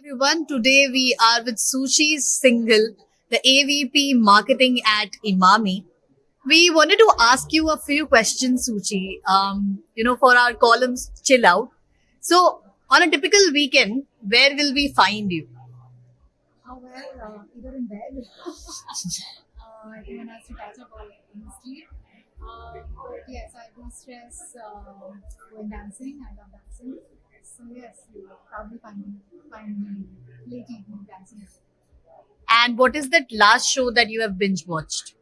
everyone. Today we are with Suchi Singhal, the AVP Marketing at Emami. We wanted to ask you a few questions, Suchi. Um, you know, for our columns, chill out. So, on a typical weekend, where will we find you? Oh, well, uh, either in bed. uh, has to catch up on in sleep. Um, yes, I do stress uh, when dancing. I love dancing. So yes, you will probably find me, find me late evening dancing. And what is that last show that you have binge watched?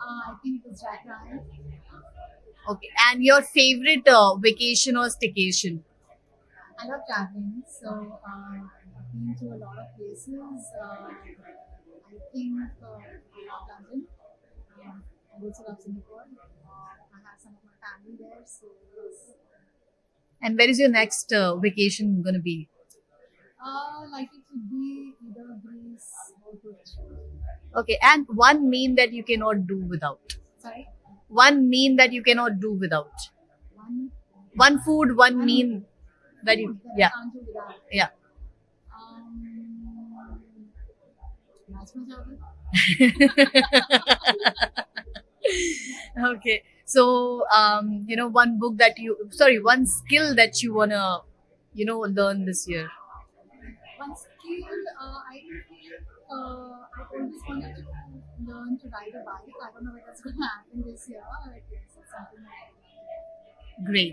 Uh, I think it was Jack Ryan. Okay. And your favorite uh, vacation or staycation? I love traveling, so uh, I've been to a lot of places. Uh, I think uh, I love London. Um, I also love Singapore. Uh, I have some of my family there, so yes. And where is your next uh, vacation going to be? Uh, likely to be either Greece or Croatia. Okay. And one meme that you cannot do without. Sorry, One meme that you cannot do without. one One food, one One meme that you, that yeah, I can't do without. yeah. Um, okay so um you know one book that you sorry one skill that you want to you know learn this year One skill uh, I think uh, I always wanted to learn to ride a bike. I don't know whether it's going to happen this year. But yes, it's something I great